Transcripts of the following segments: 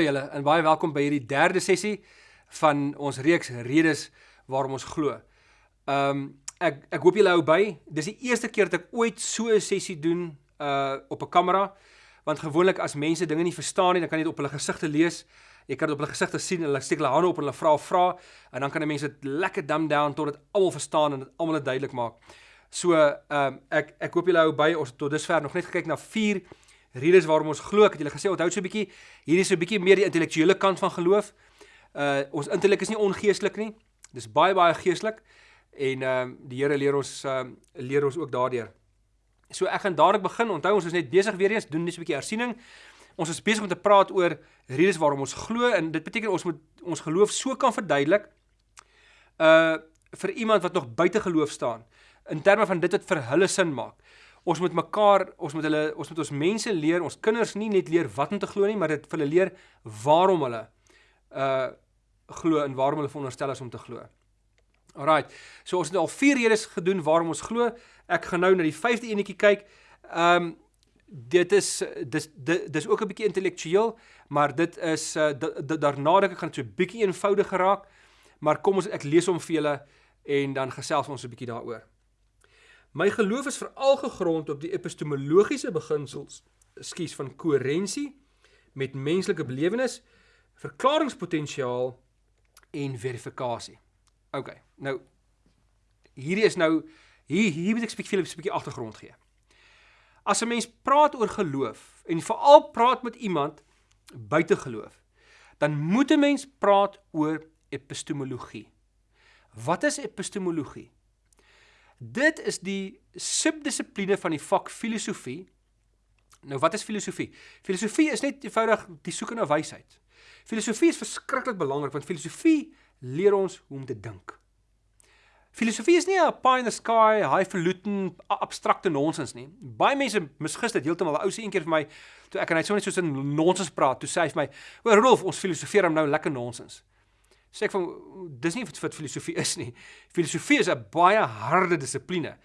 Hallo julle en baie welkom by hierdie derde sessie van ons reeks redes waarom ons glo. Ehm um, ek ek hoop julle hou by. Dis die eerste keer dat ek ooit so 'n sessie doen uh op 'n kamera want gewoonlik as mense dinge nie verstaan nie, dan kan jy dit op hulle gesigte lees. Jy kan dit op hulle gesigte sien en hulle steek hulle hande op en hulle vra vra en dan kan die mense dit lekker dumb down tot dit almal verstaan en dit almal dit duidelik maak. So ehm um, ek ek hoop julle hou by. Ons het tot dusver nog net gekyk na 4 redes waarom ons glo. Ek het julle gesê onthou so 'n bietjie, hierdie is so 'n bietjie meer die intellektuele kant van geloof. Uh ons intellek is nie ongeestelik nie. Dis baie baie geestelik. En ehm uh, die Here leer ons ehm uh, leer ons ook daardeur. So ek gaan dadelik begin. Onthou ons is net besig weer eens doen net so 'n bietjie hersiening. Ons is besig om te praat oor redes waarom ons glo en dit beteken ons moet ons geloof so kan verduidelik uh vir iemand wat nog buite geloof staan in terme van dit wat vir hulle sin maak ons moet mekaar, ons moet hulle, ons moet ons mense leer, ons kinders nie net leer wat om te glo nie, maar dit vir hulle leer waarom hulle uh glo en waarom hulle veronderstel is om te glo. Alraight. So ons het al vier redes gedoen waarom ons glo. Ek gaan nou na die vyfde enetjie kyk. Um dit is dis dis ook 'n bietjie intellektueel, maar dit is uh daarna dink ek gaan so 'n bietjie eenvoudiger raak. Maar kom ons ek lees hom vir julle en dan gesels ons 'n bietjie daaroor. My geloof is veral gegrond op die epistemologiese beginsels, skuis van koherensie met menslike belewenis, verklaringspotensiaal en verifikasie. OK. Nou hierdie is nou hier hier moet ek spesifiek 'n bietjie agtergrond gee. As 'n mens praat oor geloof en veral praat met iemand buite geloof, dan moet 'n mens praat oor epistemologie. Wat is epistemologie? Dit is die subdissipline van die vak filosofie. Nou wat is filosofie? Filosofie is net eenvoudig die soeke na wysheid. Filosofie is verskriklik belangrik want filosofie leer ons hoe om te dink. Filosofie is nie 'n pie in the sky, highfalutin abstrakte nonsens nie. Baie mense misgis dit heeltemal. 'n Ou sê eendag vir my toe ek en hy so net soos 'n nonsens praat, toe sê hy vir my: "O, Rolf, ons filosofeer hom nou lekker nonsens." Sê ek van dis nie wat filosofie is nie. Filosofie is 'n baie harde dissipline.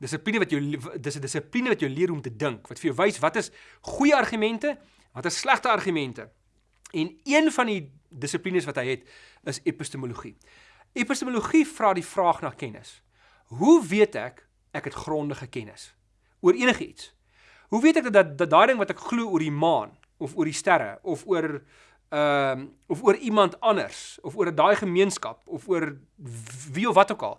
Dissipline wat jou dis 'n dissipline wat jou leer om te dink, wat vir jou wys wat is goeie argumente, wat is slegte argumente. En een van die dissiplines wat hy het is epistemologie. Epistemologie vra die vraag na kennis. Hoe weet ek ek het grondige kennis oor enigiets? Hoe weet ek dat daai ding wat ek glo oor die maan of oor die sterre of oor ehm um, of oor iemand anders of oor daai gemeenskap of oor wie of wat ook al.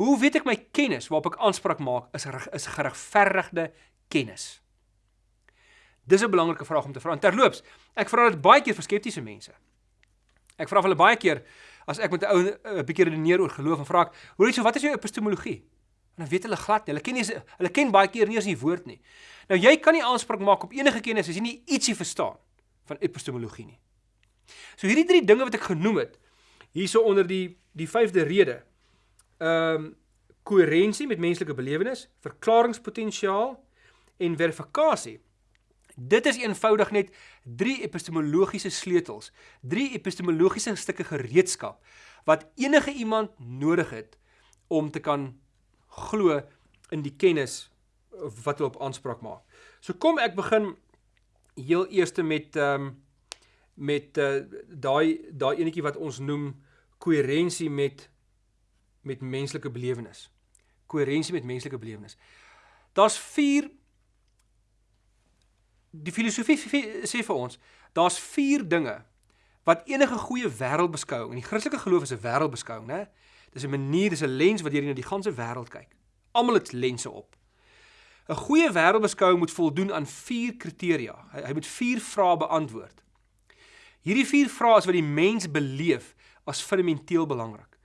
Hoe weet ek my kennis waarop ek aanspraak maak is is geregverdigde kennis? Dis 'n belangrike vraag om te vra. En terloops, ek vra dit baie keer vir skeptiese mense. Ek vra hulle baie keer as ek met 'n ou 'n bietjie redeneer oor geloof en vra ek, "Hoe weet jy wat is jou epistemologie?" En dan weet hulle glad nie. Hulle ken nie hulle ken baie keer nie eens die woord nie. Nou jy kan nie aanspraak maak op enige kennis as jy nie ietsie verstaan van epistemologie nie. So hierdie drie dinge wat ek genoem het hierso onder die die vyfde rede. Ehm um, koherensie met menslike belewenis, verklaringspotensiaal en verifikasie. Dit is eenvoudig net drie epistemologiese sleutels, drie epistemologiese stukke gereedskap wat enige iemand nodig het om te kan glo in die kennis wat hulle op aanspraak maak. So kom ek begin heel eerste met ehm um, met uh, daai daai enetjie wat ons noem koherensie met met menslike belewenis. Koherensie met menslike belewenis. Daar's 4 die filosofie sê vir ons, daar's 4 dinge wat enige goeie wêreldbeskouing en die Christelike geloof is 'n wêreldbeskouing, né? Dis 'n manier, dis 'n lens wat jy na die ganse wêreld kyk. Almal het lense op. 'n Goeie wêreldbeskouing moet voldoen aan 4 kriteria. Hy, hy moet 4 vrae beantwoord. Hierdie vier vrae is wat die mens beleef as fundamenteel belangrik.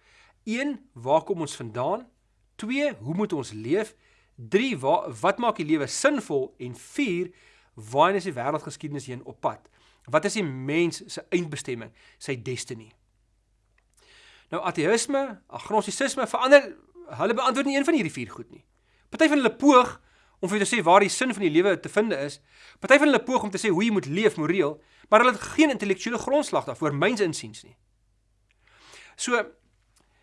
1. Waar kom ons vandaan? 2. Hoe moet ons leef? 3. Waar, wat maak die lewe sinvol? En 4. Waar is die wêreldgeskiedenis heen op pad? Wat is die mens se eindbestemming, sy destiny? Nou ateïsme, agnostisisme verander hulle beantwoord nie een van hierdie vier goed nie. Party van hulle poog om vir te sê waar die sin van die lewe te vind is. Party van hulle poog om te sê hoe jy moet leef moreel, maar hulle het geen intellektuele grondslag daarvoor myns insiens nie. So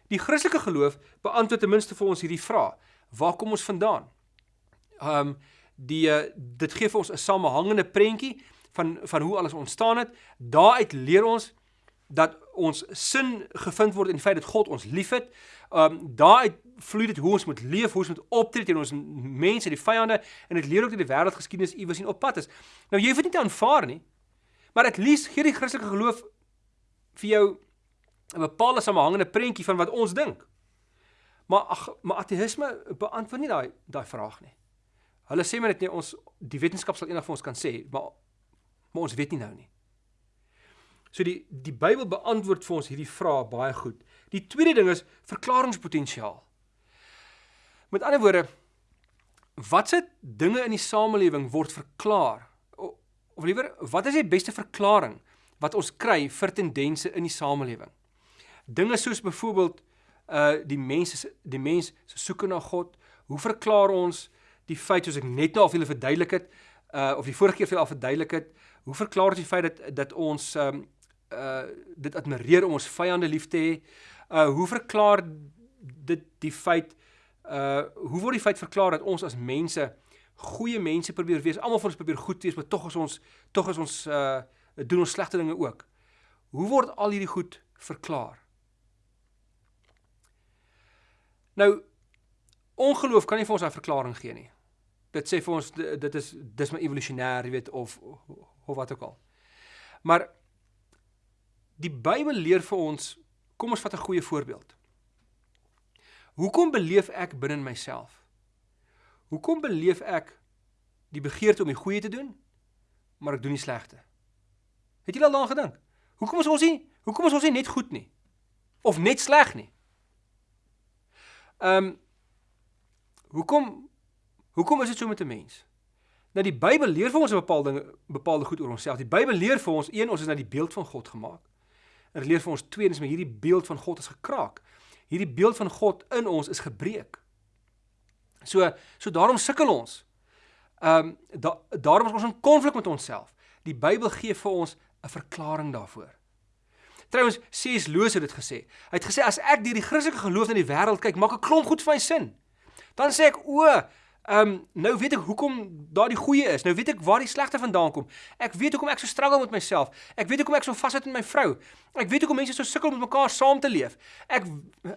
die Christelike geloof beantwoord ten minste vir ons hierdie vraag: Waar kom ons vandaan? Um die uh, dit gee vir ons 'n samehangende prentjie van van hoe alles ontstaan het. Daaruit leer ons dat ons sin gevind word in die feit dat God ons liefhet. Um daaruit vloei dit hoe ons moet leef, hoe ons moet optree teenoor ons mense, die vyande en dit leer ook dat die wêreldgeskiedenis iewers in op pad is. Nou jy hoef dit nie te aanvaar nie. Maar at least gee die Christelike geloof vir jou 'n bepaalde samehangende prentjie van wat ons dink. Maar ag, maar ateïsme beantwoord nie daai daai vraag nie. Hulle sê maar net nie ons die wetenskap sal eendag vir ons kan sê, maar maar ons weet nie nou nie. So die die Bybel beantwoord vir ons hierdie vraag baie goed. Die tweede ding is verklaringspotensiaal. Met ander woorde, watse dinge in die samelewing word verklaar? Of, of liewer, wat is die beste verklaring wat ons kry vir tendense in die samelewing? Dinge soos byvoorbeeld uh die mense die mens se soeke na God. Hoe verklaar ons die feit soos ek net nou al vir julle verduidelik het uh of die vorige keer vir julle al verduidelik het, hoe verklaar ons die feit dat dat ons um uh dit admireer om ons vyande lief te hê? Uh hoe verklaar dit die feit uh hoe word die feit verklaar dat ons as mense goeie mense probeer wees? Almal van ons probeer goed wees, maar tog is ons tog is ons uh doen ons slegte dinge ook. Hoe word al hierdie goed verklaar? Nou ongeloof kan nie vir ons 'n verklaring gee nie. Dit sê vir ons dit is dis maar evolusionêr, jy weet of of wat ook al. Maar die Bybel leer vir ons, kom ons vat 'n goeie voorbeeld. Hoekom beleef ek binne myself? Hoekom beleef ek die begeerte om die goeie te doen, maar ek doen die slegte? Het jy al daaraan gedink? Hoekom is ons nie hoekom is ons nie net goed nie of net sleg nie? Ehm um, hoekom hoekom is dit so met 'n mens? Nou die Bybel leer vir ons 'n bepaalde bepaalde goed oor onsself. Die Bybel leer vir ons een ons is na die beeld van God gemaak. En dit leer vir ons tweedens maar hierdie beeld van God is gekraak. Hierdie beeld van God in ons is gebreek. So so daarom sukkel ons. Ehm um, da, daarom is ons in konflik met onsself. Die Bybel gee vir ons 'n verklaring daarvoor. Trouwens, C.S. Lewis het dit gesê. Hy het gesê as ek deur die Christelike geloof na die wêreld kyk, maak ek klomp goed vir my sin. Dan sê ek o, ehm um, nou weet ek hoekom daar die goeie is. Nou weet ek waar die slegte vandaan kom. Ek weet hoekom ek so struggle met myself. Ek weet hoekom ek so vashou in my vrou. Ek weet hoekom mense so sukkel om met mekaar saam te leef. Ek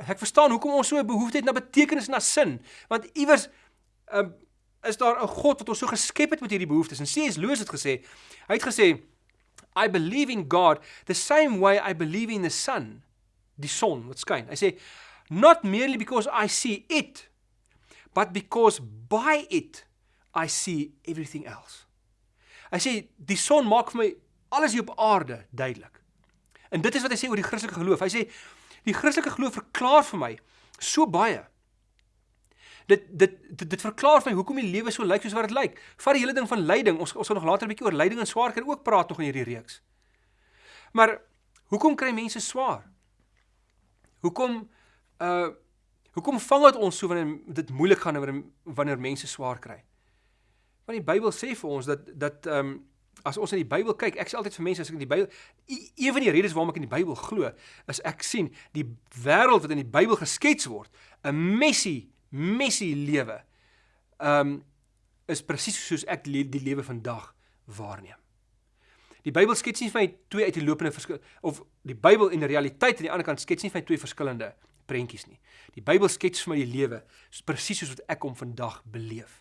ek verstaan hoekom ons so 'n behoefte het na betekenis en na sin. Want iewers ehm um, is daar 'n God wat ons so geskep het met hierdie behoeftes. En C.S. Lewis het gesê, hy het gesê I believe in God the same way I believe in the sun, die son wat skyn. Hy sê not merely because I see it, but because by it I see everything else. Hy sê die son maak vir my alles hier op aarde duidelik. En dit is wat hy sê oor die Christelike geloof. Hy sê die Christelike geloof verklaar vir my so baie dit dit dit, dit verklaar vir my hoekom die lewe so lyk soos wat dit lyk. Vat die hele ding van lyding. Ons ons sal nog later 'n bietjie oor lyding en swaar kry ook praat nog in hierdie reeks. Maar hoekom kry mense swaar? Hoekom uh hoekom vang dit ons so wanneer dit moeilik gaan wanneer wanneer mense swaar kry? Want die Bybel sê vir ons dat dat ehm um, as ons in die Bybel kyk, ek sê altyd vir mense as ek in die Bybel een van die redes waarom ek in die Bybel glo, is ek sien die wêreld wat in die Bybel geskets word, 'n messie messie lewe um is presies soos ek die lewe vandag waarneem. Die Bybel skets nie vir my twee uitlopende verskil of die Bybel en die realiteit aan die ander kant skets nie vir my twee verskillende prentjies nie. Die Bybel skets vir my die lewe presies soos wat ek hom vandag beleef.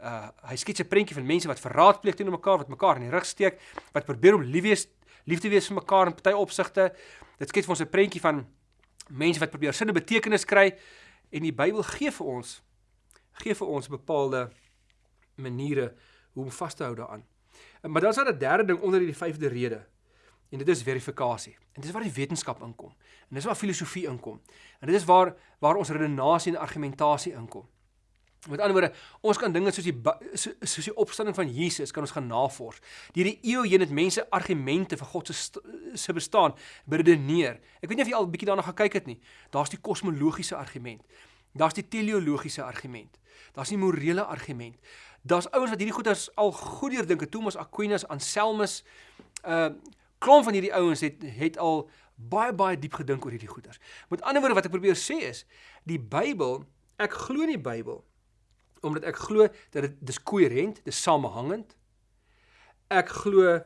Uh hy skets 'n prentjie van mense wat verraad pleeg teenoor mekaar, wat mekaar in die rug steek, wat probeer om lief wees, lief te wees vir mekaar in party opsigte. Dit skets vir ons 'n prentjie van mense wat probeer sin en betekenis kry En die Bybel gee vir ons gee vir ons bepaalde maniere hoe om vas te hou daaraan. Maar dan is daar 'n derde ding onder hierdie vyfde rede. En dit is verifikasie. En dis waar die wetenskap inkom. En dis waar filosofie inkom. En dit is waar waar ons redenasie en argumentasie inkom. Met ander woorde, ons kan dinge soos die soos die opstanding van Jesus kan ons gaan navors. Deur die eeue heen het mense argumente vir God se se bestaan beredeneer. Ek weet nie of jy al 'n bietjie daarna gekyk het nie. Daar's die kosmologiese argument. Daar's die teleologiese argument. Daar's die morele argument. Daar's ouens wat hierdie goed as al goed deurdink. Thomas Aquinas, Anselmus, uh klomp van hierdie ouens het het al baie baie diep gedink oor hierdie goeters. Met ander woorde wat ek probeer sê is, die Bybel, ek glo in die Bybel omdat ek glo dat dit dis koherent, dis samehangend. ek glo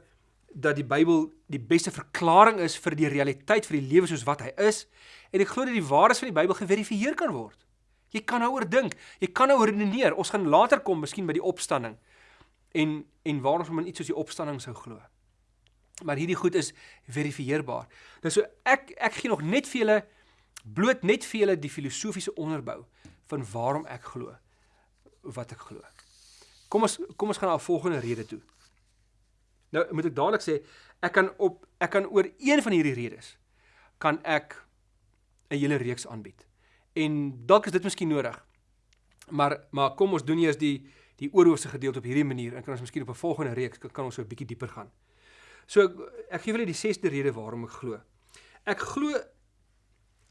dat die Bybel die beste verklaring is vir die realiteit vir die lewe soos wat hy is en ek glo dat die waardes van die Bybel geverifieer kan word. Jy kan daaroor dink, jy kan daaroor redeneer. Ons gaan later kom miskien by die opstanding en en waarom ons in iets soos die opstanding sou glo. Maar hierdie goed is verifieerbaar. Nou so ek ek gee nog net vir julle bloot net vir julle die filosofiese onderbou van waarom ek glo wat ek glo. Kom ons kom ons gaan na 'n volgende rede toe. Nou moet ek dadelik sê ek kan op ek kan oor een van hierdie redes kan ek 'n hele reeks aanbied. En dalk is dit miskien nodig. Maar maar kom ons doen eers die die oorhoofse gedeelte op hierdie manier en kan ons miskien op 'n volgende reeks kan, kan ons so 'n bietjie dieper gaan. So ek, ek gee julle die 6de rede waarom ek glo. Ek glo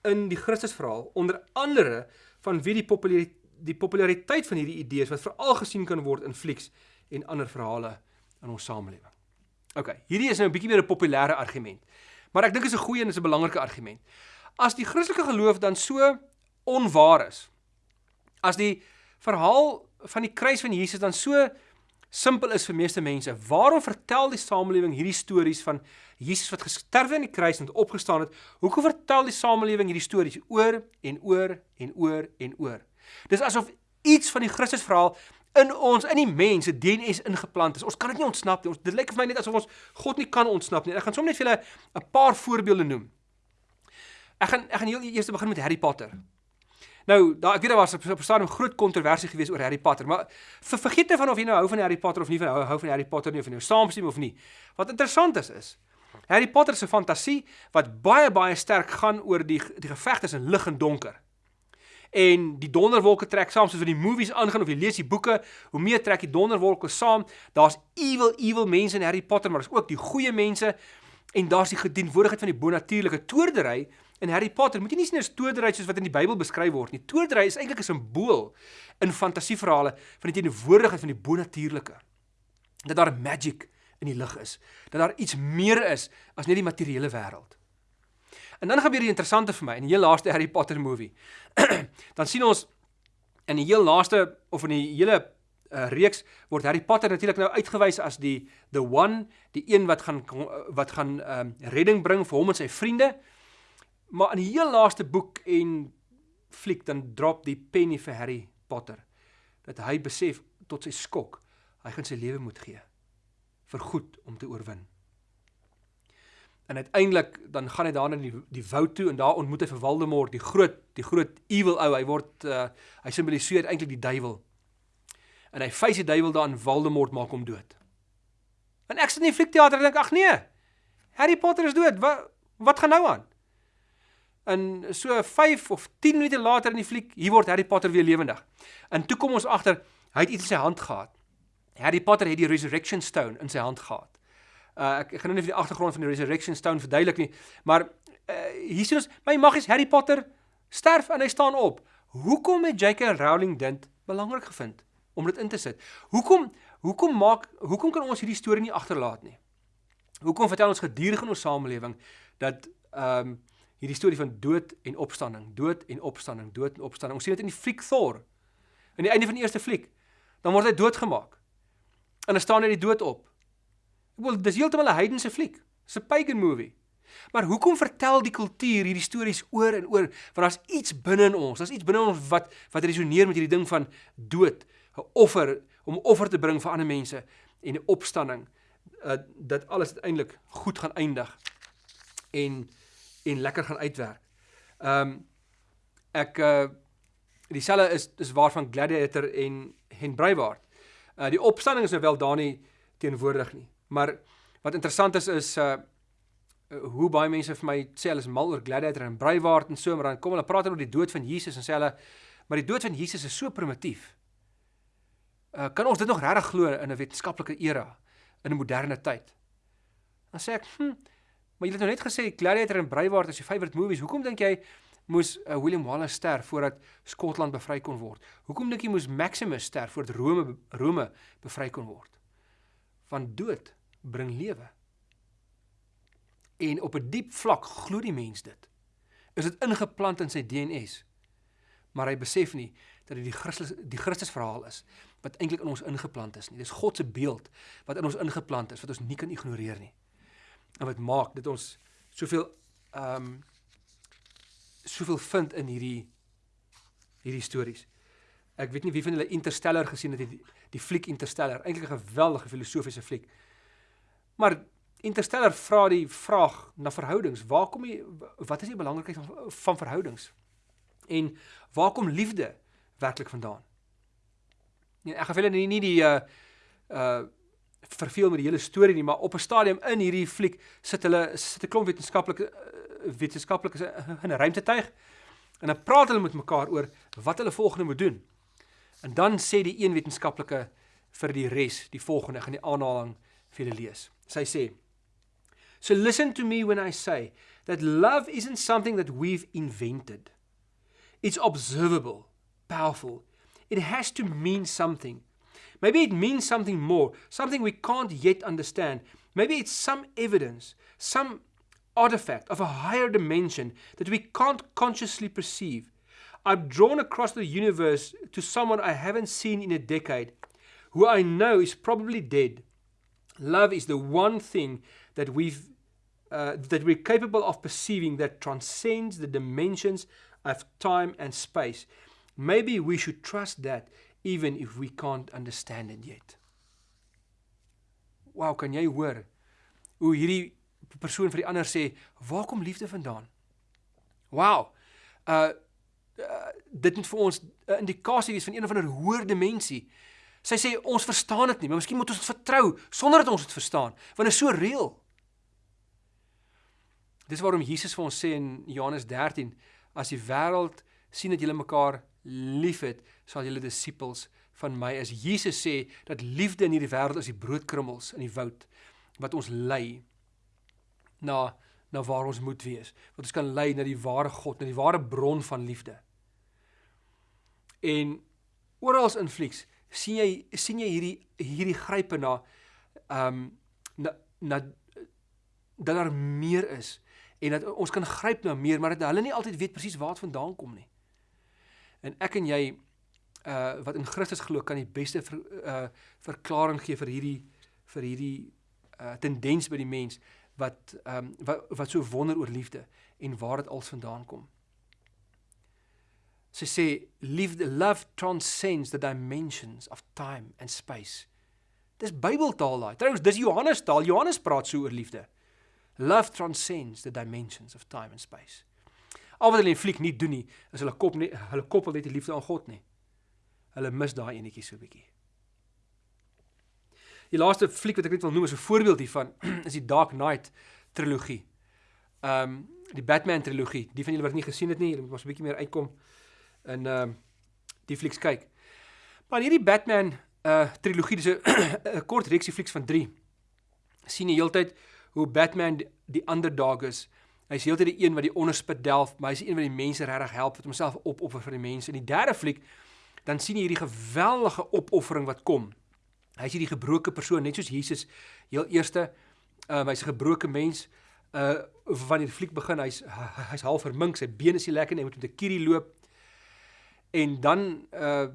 in die Christusverhaal onder andere van wie die populariteit die populariteit van hierdie idees wat veral gesien kan word in flieks en ander verhale in ons samelewing. OK, hierdie is nou 'n bietjie meer 'n populêre argument. Maar ek dink dit is 'n goeie en is 'n belangrike argument. As die Christelike geloof dan so onwaar is, as die verhaal van die kruis van Jesus dan so simpel is vir meeste mense, waarom vertel die samelewing hierdie stories van Jesus wat gesterf het aan die kruis en opgestaan het? Hoekom vertel die samelewing hierdie stories oor en oor en oor en oor? Dis asof iets van die Christusverhaal in ons in die mens se DNS ingeplant is. Ons kan dit nie ontsnap nie. Ons dit lyk vir my net asof ons God nie kan ontsnap nie. Ek gaan sommer net vir julle 'n paar voorbeelde noem. Ek gaan ek gaan heel eers begin met Harry Potter. Nou, daar ek weet daar was op 'n stadium groot kontroversie gewees oor Harry Potter, maar ver, vergeet net van of jy nou hou van Harry Potter of nie van hou, hou van Harry Potter nie of jy nou saamstem of nie. Wat interessant is is Harry Potter se fantasie wat baie baie sterk gaan oor die die geveg tussen lig en donker en die donderwolke trek saam soos wat die movies aangaan of jy lees die boeke, hoe meer trek die donderwolke saam. Daar's evil evil mense in Harry Potter, maar daar's ook die goeie mense en daar's die gedienwoordigheid van die bonatuurlike toordery in Harry Potter. Moet jy nie sien as toordery soos wat in die Bybel beskryf word nie. Toordery is eintlik 'n simbool in fantasieverhale van die teenwoordigheid van die bonatuurlike. Dat daar magic in die lig is, dat daar iets meer is as net die materiële wêreld. En dan gebeur die interessante vir my in die heel laaste Harry Potter movie. dan sien ons in die heel laaste of in die hele uh, reeks word Harry Potter natuurlik nou uitgewys as die the one, die een wat gaan wat gaan um, redding bring vir hom en sy vriende. Maar in die heel laaste boek en fliek dan drop die penny vir Harry Potter dat hy besef tot sy skok hy gaan sy lewe moet gee vir goed om te oorwin. En uiteindelik dan gaan hy daar in die die woud toe en daar ontmoet hy vir Voldemort, die groot die groot evil ou. Hy word uh, hy simboliseer eintlik die duiwel. En hy face die duiwel daar en Voldemort maak hom dood. En ek sit in die fliekteater en dink ag nee. Harry Potter is dood. Wat wat gaan nou aan? En so 5 of 10 minute later in die fliek, hier word Harry Potter weer lewendig. En toe kom ons agter, hy het iets in sy hand gehad. Harry Potter het die resurrection stone in sy hand gehad. Uh ek, ek gaan nou nie vir die agtergrond van die Resurrection Stone verduidelik nie, maar uh hier sien ons my magies Harry Potter sterf en hy staan op. Hoekom het J.K. Rowling dit belangrik gevind om dit in te sit? Hoekom hoekom maak hoekom kan ons hierdie storie nie agterlaat nie? Hoekom vertel ons gedurig in ons samelewing dat ehm um, hierdie storie van dood en opstanding, dood en opstanding, dood en opstanding. Ons sien dit in die fliek Thor. Aan die einde van die eerste fliek, dan word hy doodgemaak. En dan staan hy die dood op. Wel, dis heeltemal 'n heidense fliek. Dis 'n pagan movie. Maar hoekom vertel die kultuur hierdie stories oor en oor? Want daar's iets binne in ons. Daar's iets binne ons wat wat resoneer met hierdie ding van dood, 'n offer om offer te bring vir ander mense en 'n opstanding uh, dat alles uiteindelik goed gaan eindig en en lekker gaan uitwerk. Ehm um, ek uh dieselfde is is waarvan Gladiator en Hen Braveheart. Uh die opstanding is nou wel daar nie teenwoordig nie. Maar wat interessant is is uh hoe baie mense vir my sê hulle is mal oor Gladiator en Braveheart en so maar dan kom hulle praat oor die dood van Jesus en sê hulle maar die dood van Jesus is so primitief. Uh kan ons dit nog regtig glo in 'n wetenskaplike era in 'n moderne tyd? Dan sê ek, hm, maar jy het nou net gesê Gladiator en Braveheart is jou favourite movies. Hoekom dink jy moes uh, William Wallace sterf voordat Skotland bevry kon word? Hoekom dink jy moes Maximus sterf voordat Rome Rome bevry kon word? Van dood bring lewe. En op 'n diep vlak glo die mens dit. Is dit ingeplant in sy DNS? Maar hy besef nie dat dit die Christus die Christus verhaal is wat eintlik in ons ingeplant is nie. Dis God se beeld wat in ons ingeplant is wat ons nie kan ignoreer nie. En wat maak dit ons soveel ehm um, soveel vind in hierdie hierdie stories. Ek weet nie wie van julle Interstellar gesien het die die fliek Interstellar, eintlik 'n geweldige filosofiese fliek. Maar Interstellar vra die vraag na verhoudings. Waar kom jy wat is die belangrikheid van, van verhoudings? En waar kom liefde werklik vandaan? Nee, ek gaan vir julle nie, nie die uh uh verveel met die hele storie nie, maar op 'n stadium in hierdie fliek sit hulle sit 'n klomp wetenskaplike uh, wetenskaplikes in 'n ruimtetuig en dan praat hulle met mekaar oor wat hulle volgende moet doen. En dan sê die een wetenskaplike vir die res die volgende, gaan die aanhaling vir julle lees. Sy sê: So listen to me when I say that love isn't something that we've invented. It's observable, powerful. It has to mean something. Maybe it means something more, something we can't yet understand. Maybe it's some evidence, some artifact of a higher dimension that we can't consciously perceive. I've drawn across the universe to someone I haven't seen in a decade, who I know is probably dead. Love is the one thing that we've uh, that we're capable of perceiving that transcends the dimensions of time and space. Maybe we should trust that even if we can't understand it yet. Wow, kan jy hoor hoe hierdie persoon vir die ander sê, "Waar kom liefde vandaan?" Wow. Uh uh, dit moet vir ons 'n indikasie wees van een of ander hoër dimensie. Sy sê ons verstaan dit nie, maar miskien moet ons dit vertrou sonder dat ons dit verstaan, want dit is so reëel. Dis waarom Jesus vir ons sê in Johannes 13, as die wêreld sien dat julle mekaar liefhet, sal julle disippels van my is. Jesus sê dat liefde in hierdie wêreld is die broodkrummels in die woud wat ons lei na na waar ons moet wees. Wat ons kan lei na die ware God, na die ware bron van liefde. En oral in flieks sien jy sien jy hierdie hierdie grype na ehm um, na na dat daar meer is en dat ons kan gryp na meer maar dat hulle nie altyd weet presies waar dit vandaan kom nie. En ek en jy uh wat in Christus glo kan die beste ver, uh verklaring gee vir hierdie vir hierdie uh tendens by die mens wat ehm um, wat wat so wonder oor liefde en waar dit als vandaan kom. Sy sê liefde love transcends the dimensions of time and space. Dis Bybeltaal daai. Trouwens, dis Johannes taal. Johannes praat so oor liefde. Love transcends the dimensions of time and space. Al wat hulle in fliek nie doen nie, is hulle kop nie hulle koppel net die liefde aan God nie. Hulle mis daai enetjie so bietjie. Die laaste fliek wat ek net wil noem as 'n voorbeeld hiervan is die Dark Knight trilogie. Ehm um, die Batman trilogie. Die van julle wat nie gesien het nie, julle moet maar so 'n bietjie meer uitkom in ehm uh, die flieks kyk. Maar hierdie Batman uh trilogie, dis 'n kort reeksie flieks van 3. sien die heeltyd hoe Batman die, die underdog is. Hy's heeltyd die een wat die onderspit delf, maar hy's die een wat die mense regtig help, wat homself opoffer vir die mense. In die derde fliek dan sien jy hierdie geweldige opoffering wat kom. Hy's hierdie gebroke persoon, net soos Jesus heel eerste, uh hy's 'n gebroke mens. Uh wanneer die fliek begin, hy's hy's half vermink, sy bene is nie lekker nie, hy moet met 'n kierie loop. En dan uh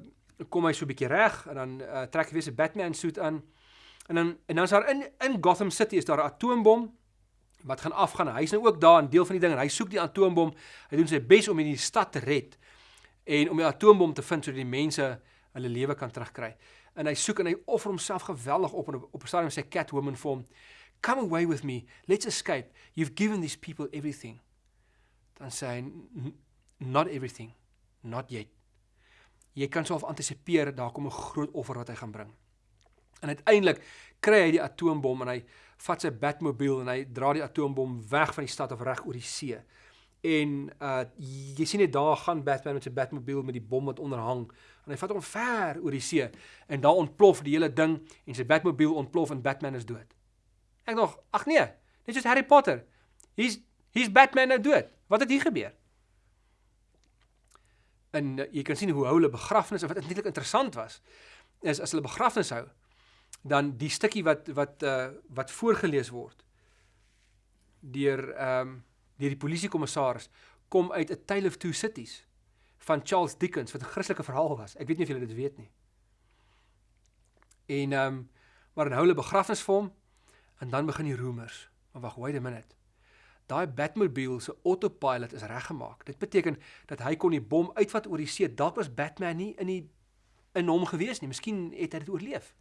kom hy so 'n bietjie reg en dan uh, trek hy weer sy Batman suit aan. En dan en dan is daar in in Gotham City is daar 'n atoombom wat gaan afgaan. Hy's nou ook daar 'n deel van die ding en hy soek die atoombom. Hy doen sy bes om hierdie stad te red en om die atoombom te vind sodat die mense hulle lewe kan terugkry. En hy soek en hy offer homself geweldig op en op 'n stadium sê Catwoman vir hom, "Come away with me. Let's escape. You've given these people everything." Dan sê hy, "Not everything. Not yet." jy kan self antisipeer daar kom 'n groot offer wat hy gaan bring. En uiteindelik kry hy die atoombom en hy vat sy Batmobile en hy dra die atoombom weg van die stad of reg oor die see. En uh jy sien net daar gaan Batman met sy Batmobile met die bom wat onderhang en hy vat hom ver oor die see en daar ontplof die hele ding en sy Batmobile ontplof en Batman is dood. Ek nog, ag nee, net soos Harry Potter. Hier's hier's Batman nou dood. Wat het hier gebeur? en uh, jy kan sien hoe hulle begrafnis en wat eintlik interessant was is as hulle begrafnis hou dan die stukkie wat wat uh, wat voorgeles word deur ehm um, deur die polisiekommissaris kom uit 'n tale of two cities van Charles Dickens wat 'n Christelike verhaal was. Ek weet nie of julle dit weet nie. En ehm um, maar dan hou hulle begrafnis vir hom en dan begin die roemers. Maar wag, wait a minute. Daai Batmobile se autopilot is reggemaak. Dit beteken dat hy kon die bom uitvat oor die see. Dalk was Batman nie in die in hom gewees nie. Miskien het hy dit oorleef.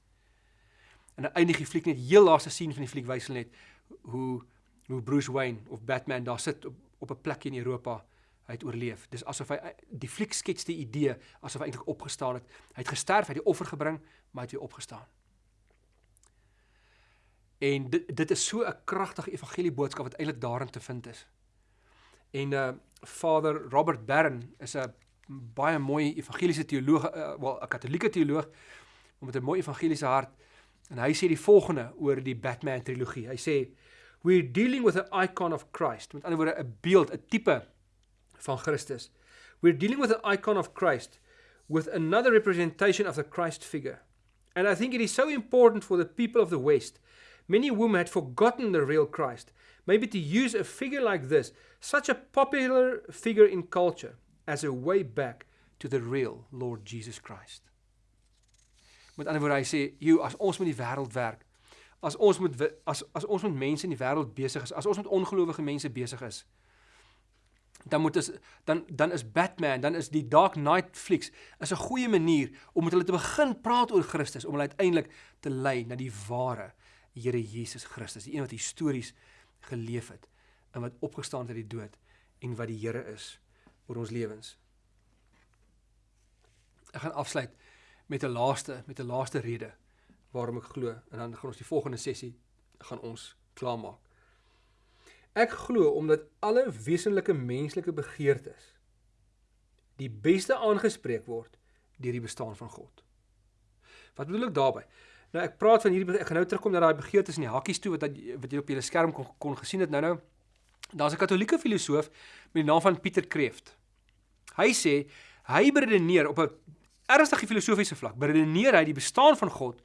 En eindig die fliek net heel laaste scene van die fliek wys hulle net hoe hoe Bruce Wayne of Batman daar sit op op 'n plek in Europa hy het oorleef. Dis asof hy die fliek skets die idee asof hy eintlik opgestaan het. Hy het gesterf, hy het die offer gebring, maar hy het weer opgestaan. En dit dit is so 'n kragtige evangelie boodskap wat eintlik daarin te vind is. En uh Vader Robert Barron is 'n baie mooi evangeliese teoloog, uh, wel 'n katolieke teoloog met 'n mooi evangeliese hart. En hy sê die volgende oor die Batman trilogie. Hy sê we're dealing with an icon of Christ. Met ander woorde 'n beeld, 'n tipe van Christus. We're dealing with an icon of Christ with another representation of the Christ figure. And I think it is so important for the people of the West Many women had forgotten the real Christ. Maybe to use a figure like this, such a popular figure in culture, as a way back to the real Lord Jesus Christ. Met ander woorde hy sê, "Jy as ons met die wêreld werk, as ons met as as ons met mense in die wêreld besig is, as ons met ongelowige mense besig is, dan moet ons dan dan is Batman, dan is die Dark Knight flieks is 'n goeie manier om met hulle te begin praat oor Christus, om hulle uiteindelik te lei na die ware Here Jesus Christus, die een wat histories geleef het en wat opgestaan het uit die dood en wat die Here is oor ons lewens. Ek gaan afsluit met 'n laaste met 'n laaste rede waarom ek glo en dan gaan ons die volgende sessie gaan ons klaarmaak. Ek glo omdat alle wesenlike menslike begeertes die beste aangespreek word deur die bestaan van God. Wat bedoel ek daarmee? Nou ek praat van hierdie ek gaan nou terugkom na daai begeertes in die hakkies toe wat wat jy op jou skerm kon kon gesien het nou nou. Daar's 'n Katolieke filosoof met die naam van Pieter Kreeft. Hy sê hy beredeneer op 'n ernstige filosofiese vlak, beredeneer hy die bestaan van God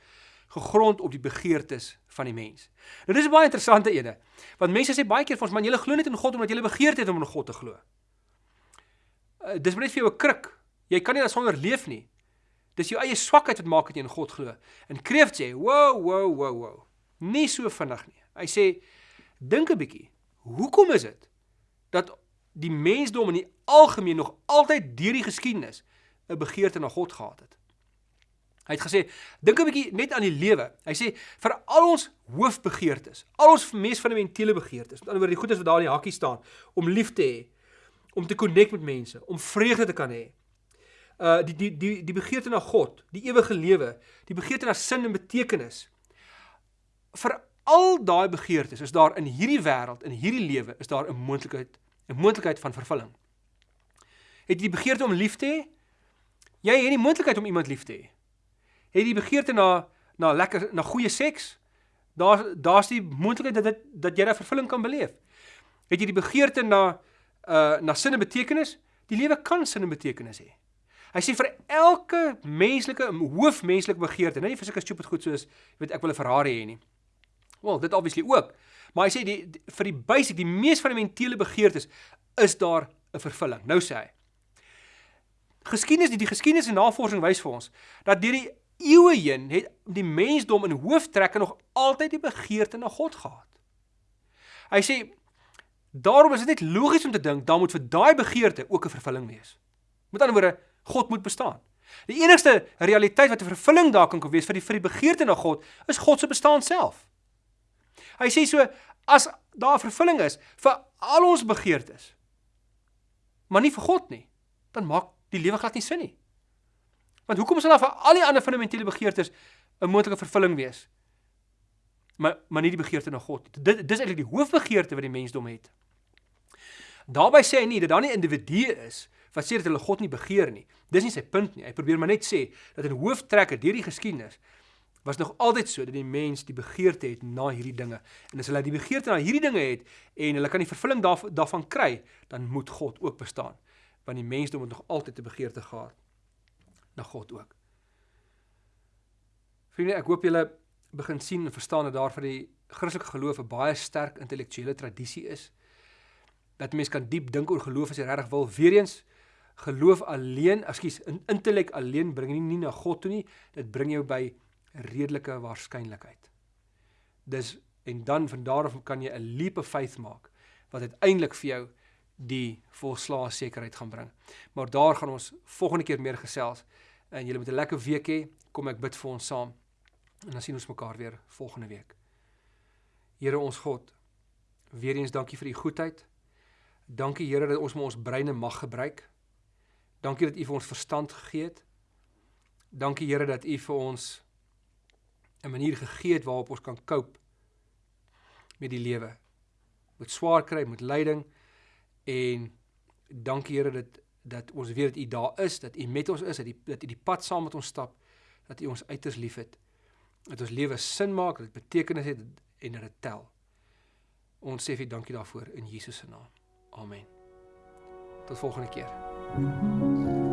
gegrond op die begeertes van die mens. Nou dis 'n baie interessante ene. Want mense sê baie keer vir ons man, julle glo net in God omdat julle begeerd het om in God te glo. Uh, dis net vir jou 'n kruk. Jy kan nie daarsonder leef nie. Dis jou eie swakheid wat maak dat jy in God glo. En Kreeft sê, "Wow, wow, wow, wow. Nie so vinnig nie." Hy sê, "Dink 'n bietjie. Hoekom is dit dat die mensdom in die algemeen nog altyd deur die geskiedenis 'n begeerte na God gehad het?" Hy het gesê, "Dink 'n bietjie net aan die lewe." Hy sê, "Vir al ons hoofbegeertes, al ons mees fundamentele begeertes, met ander woorde die goedes wat daar in die hakkie staan, om lief te hê, om te connect met mense, om vreugde te kan hê, uh die die die die begeerte na God, die ewige lewe, die begeerte na sin en betekenis. Vir al daai begeertes is daar in hierdie wêreld, in hierdie lewe, is daar 'n moontlikheid, 'n moontlikheid van vervulling. Het jy die begeerte om lief te hê? Jy het die moontlikheid om iemand lief te hê. Het jy begeerte na na lekker na goeie seks? Daar daar's die moontlikheid dat dit dat jy daai vervulling kan beleef. Het jy die begeerte na uh na sin en betekenis? Die lewe kan sin en betekenis hê. Hy sê vir elke menslike hoofmenslike begeerte, nie vir sulke stupid goed soos weet ek wil 'n Ferrari hê nie. Wel, dit obviously ook. Maar hy sê die, die vir die basiese, die mees fundamentele begeertes is daar 'n vervulling. Nou sê hy. Geskiedenis, die, die geskiedenis en navorsing wys vir ons dat deur die eeue heen het die mensdom in hooftrekke nog altyd die begeerte na God gehad. Hy sê daarom is dit net logies om te dink daar moet vir daai begeerte ook 'n vervulling wees. Met ander woorde, God moet bestaan. Die enigste realiteit wat 'n vervulling daar kan wees vir die vir die begeerte na God, is God se bestaan self. Hy sê so as daar vervulling is vir al ons begeertes, maar nie vir God nie, dan maak die lewe glad nie sin nie. Want hoekom sal daar vir al die ander fundamentele begeertes 'n moontlike vervulling wees? Maar maar nie die begeerte na God. Dit dis eintlik die hoofbegeerte wat die mensdom het. Daarby sê hy nie dat daar nie individue is wat sê dat hulle God nie begeer nie. Dis nie sy punt nie. Hy probeer maar net sê dat in hooftrekke deur die geskiedenis was nog altyd so dat die mens die begeerte het na hierdie dinge. En as hulle die begeerte na hierdie dinge het en hulle kan die vervulling daar, daarvan kry, dan moet God ook bestaan. Want die mensdom het nog altyd 'n begeerte gehad na God ook. Vriende, ek hoop julle begin sien en verstaan dat daar vir die Christelike geloof 'n baie sterk intellektuele tradisie is. Dat mense kan diep dink oor geloof as jy regtig wil. Weereens Geloof alleen, ekskuus, in intellek alleen bring nie, nie na God toe nie. Dit bring jou by redelike waarskynlikheid. Dis en dan van daar af kan jy 'n leap of faith maak wat uiteindelik vir jou die volslae sekerheid gaan bring. Maar daar gaan ons volgende keer meer gesels en julle moet 'n lekker week hê. Kom ek bid vir ons saam. En dan sien ons mekaar weer volgende week. Here ons God, weer eens dankie vir u goedheid. Dankie Here dat ons ons breine mag gebruik. Dankie dat u vir ons verstand gegee het. Dankie Here dat u vir ons 'n manier gegee het waarop ons kan cope met die lewe. Met swaar kry, met lyding en dankie Here dat dat ons weet dat U daar is, dat U met ons is, dat U dat U die pad saam met ons stap, dat U ons uiters liefhet. Dat ons lewe sin maak, dat dit betekenis het en dat dit tel. Ons sê vir dankie daarvoor in Jesus se naam. Amen. Tot volgende keer. Thank you.